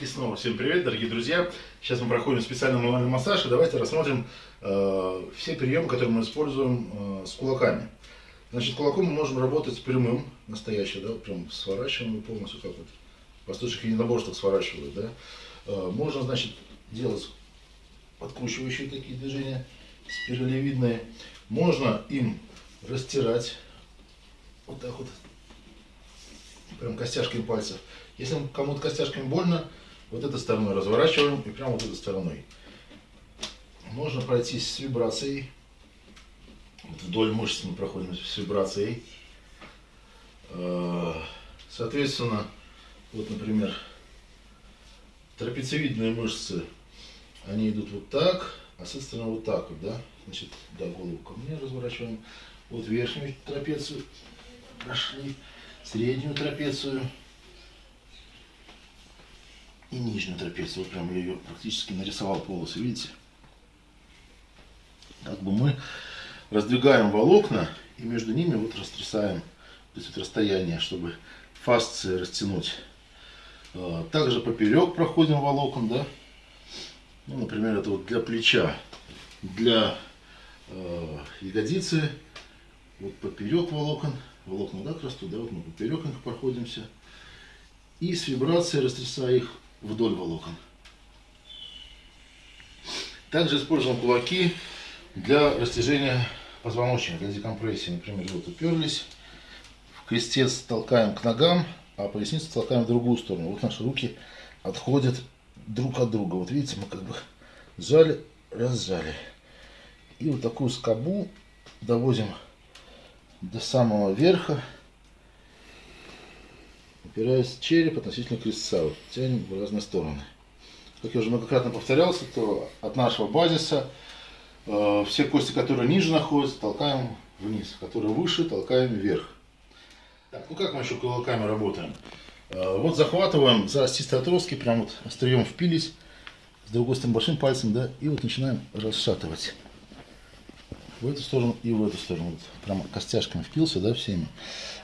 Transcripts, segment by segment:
И снова всем привет, дорогие друзья. Сейчас мы проходим специальный мануальный массаж, и давайте рассмотрим э, все приемы, которые мы используем э, с кулаками. Значит, кулаком мы можем работать прямым, настоящий, да, прям сворачиваем полностью, как вот восточных единоборствах сворачивают, да. Э, можно, значит, делать подкручивающие такие движения, спиралевидные. Можно им растирать, вот так вот, прям костяшками пальцев. Если кому-то костяшками больно, вот этой стороной разворачиваем и прямо вот этой стороной. Можно пройтись с вибрацией. Вот вдоль мышц мы проходим с вибрацией. Э, соответственно, вот, например, трапециевидные мышцы, они идут вот так, а с этой стороны вот так вот, да? Значит, да, голову ко мне разворачиваем. Вот верхнюю трапецию прошли, среднюю трапецию и нижнюю трапецию. Вот прям я ее практически нарисовал полосы, видите? Как бы мы раздвигаем волокна и между ними вот растрясаем то есть вот расстояние, чтобы фасции растянуть. А, также поперек проходим волокон, да. Ну, например, это вот для плеча, для э, ягодицы, вот поперек волокон, волокна так растут, да, вот мы поперек их проходимся. И с вибрацией растрясая их вдоль волокон. Также используем кулаки для растяжения позвоночника, для декомпрессии. Например, вот уперлись, в крестец толкаем к ногам, а поясницу толкаем в другую сторону. Вот наши руки отходят друг от друга. Вот видите, мы как бы сжали, разжали. И вот такую скобу доводим до самого верха упираясь череп относительно крестца. Вот, тянем в разные стороны. Как я уже многократно повторялся, то от нашего базиса э, все кости, которые ниже находятся, толкаем вниз, которые выше, толкаем вверх. Так, ну как мы еще кулаками работаем? Э, вот захватываем за остистые отростки, прям вот острием впились, с другой стороны большим пальцем, да, и вот начинаем расшатывать. В эту сторону и в эту сторону. Вот, прямо костяшками впился, да, всеми.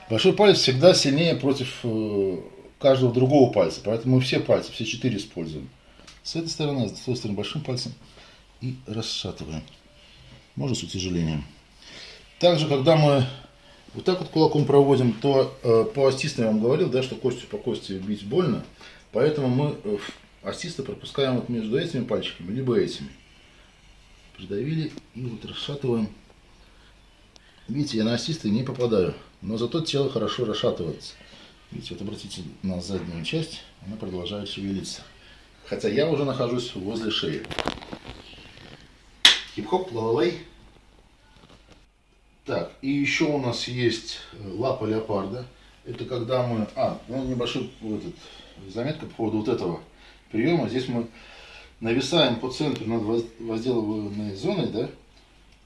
Большой палец всегда сильнее против э, каждого другого пальца, поэтому мы все пальцы, все четыре используем. С этой стороны, с той стороны большим пальцем и расшатываем. Можно с утяжелением. Также, когда мы вот так вот кулаком проводим, то э, по остистым я вам говорил, да, что костью по кости бить больно. Поэтому мы э, остисто пропускаем вот между этими пальчиками, либо этими. Придавили и вот расшатываем. Видите, я на остистые не попадаю. Но зато тело хорошо расшатывается. Видите, вот обратите на заднюю часть, она продолжает шевелиться. Хотя я уже нахожусь возле шеи. Хип-хоп, лалалай. Так, и еще у нас есть э, лапа леопарда. Это когда мы... А, ну небольшой этот, заметка по поводу вот этого приема. Здесь мы нависаем по центру над возделываемой зоной, да,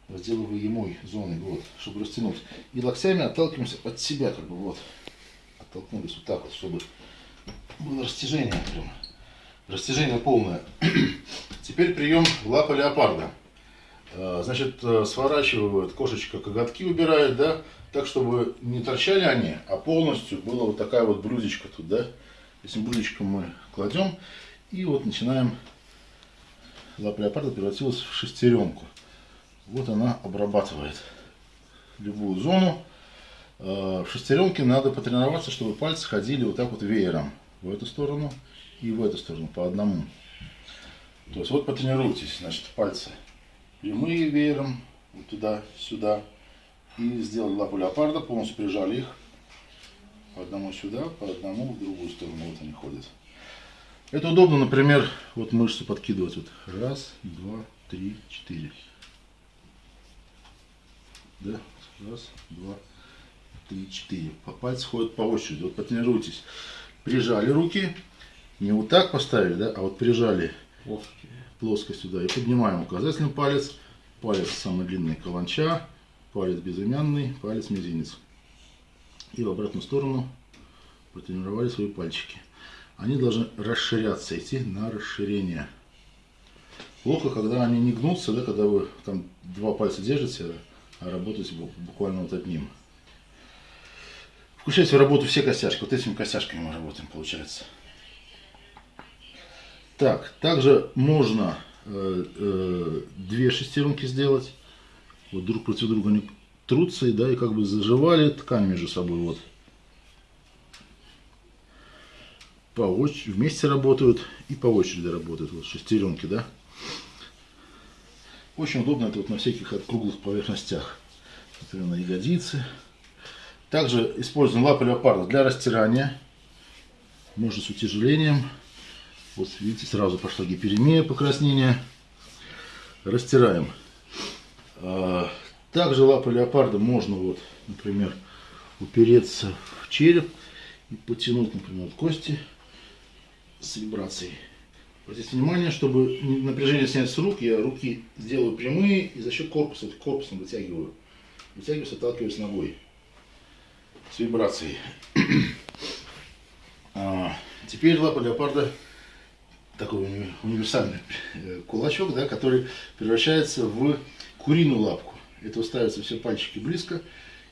возделываемой зоной, вот, чтобы растянуть. И локтями отталкиваемся от себя, как бы вот. Оттолкнулись вот так вот, чтобы было растяжение прям. Растяжение полное. Теперь прием лапа леопарда. А, значит, э, сворачивают кошечка коготки убирает, да, так, чтобы не торчали они, а полностью была вот такая вот блюдечко тут, да. Этим блюдечком мы кладем и вот начинаем. Лапа леопарда превратилась в шестеренку. Вот она обрабатывает любую зону. Э, в шестеренке надо потренироваться, чтобы пальцы ходили вот так вот веером. В эту сторону и в эту сторону по одному. То есть вот потренируйтесь, значит, пальцы прямые веером, вот туда, сюда. И сделали лапу леопарда, полностью прижали их. По одному сюда, по одному в другую сторону. Вот они ходят. Это удобно, например, вот мышцу подкидывать. Вот раз, два, три, четыре. Да? Раз, два, три, четыре. По пальцы ходят по очереди. Вот потренируйтесь. Прижали руки. Не вот так поставили, да, а вот прижали плоские. плоскость сюда. И поднимаем указательный палец. Палец самый длинный каланча. Палец безымянный. Палец мизинец. И в обратную сторону потренировали свои пальчики. Они должны расширяться, идти на расширение. Плохо, когда они не гнутся, да, когда вы там два пальца держите, а работать буквально вот одним. Включайте в работу все костяшки. Вот этими костяшками мы работаем, получается. Так, также можно э, э, две шестеренки сделать. Вот друг против друга они трутся да, и как бы заживали ткань между собой. Вот. По очереди, вместе работают и по очереди работают. Вот шестеренки, да. Очень удобно это вот на всяких круглых поверхностях. Например, на ягодицы. Также используем лапы леопарда для растирания. Можно с утяжелением. Вот видите, сразу пошла гиперемия, покраснение. Растираем. А, также лапы леопарда можно, вот, например, упереться в череп и потянуть, например, кости с вибрацией. Обратите внимание, чтобы напряжение снять с рук, я руки сделаю прямые и за счет корпуса, корпусом вытягиваю. Вытягиваюсь, отталкиваюсь ногой с вибрацией. А, теперь лапа леопарда такой универсальный э, кулачок, да, который превращается в куриную лапку. Это ставятся все пальчики близко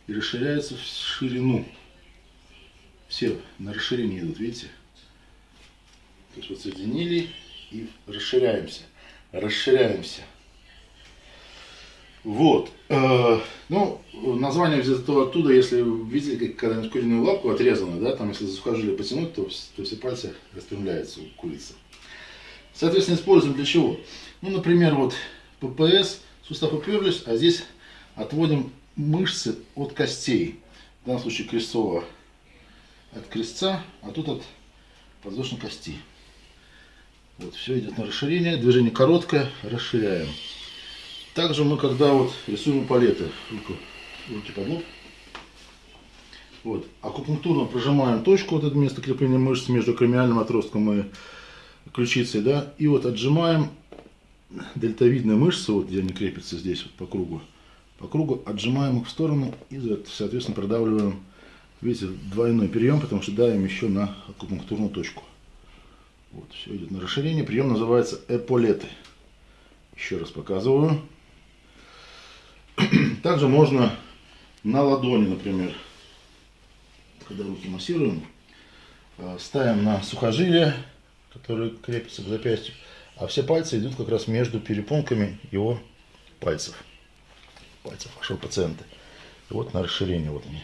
и расширяются в ширину. Все на расширение идут, видите? Есть вот соединили и расширяемся. Расширяемся. Вот. Э, ну, название взято оттуда, если видели как когда-нибудь куриную лапку отрезанную, да, там если за сухожилие потянуть, то, то все пальцы распрямляются у курицы. Соответственно, используем для чего? Ну, например, вот ППС, сустав уперлись, а здесь отводим мышцы от костей. В данном случае крестцово от крестца, а тут от подвздошной кости. Вот, все идет на расширение, движение короткое, расширяем. Также мы, когда вот рисуем палеты, руку, руки под лоб, вот, акупунктурно прожимаем точку, вот это место крепления мышц между кремиальным отростком и ключицей, да, и вот отжимаем дельтовидные мышцы, вот где они крепятся здесь вот по кругу, по кругу отжимаем их в сторону и, соответственно, продавливаем, видите, двойной прием, потому что давим еще на акупунктурную точку. Вот, все идет на расширение. Прием называется эполеты. Еще раз показываю. Также можно на ладони, например, когда руки массируем, э, ставим на сухожилие, которое крепится к запястью, а все пальцы идут как раз между перепонками его пальцев. Пальцев вашего пациента. И вот на расширение, вот они.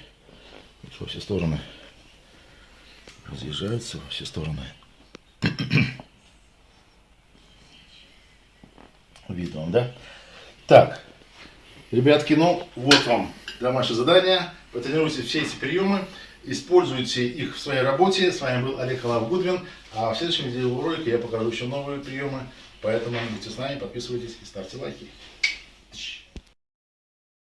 Во все стороны разъезжаются, во все стороны. Видно да? Так, ребятки, ну вот вам домашнее задание. Потренируйте все эти приемы, используйте их в своей работе. С вами был Олег Халав Гудвин. А в следующем видеоролике я покажу еще новые приемы. Поэтому будьте с нами, подписывайтесь и ставьте лайки.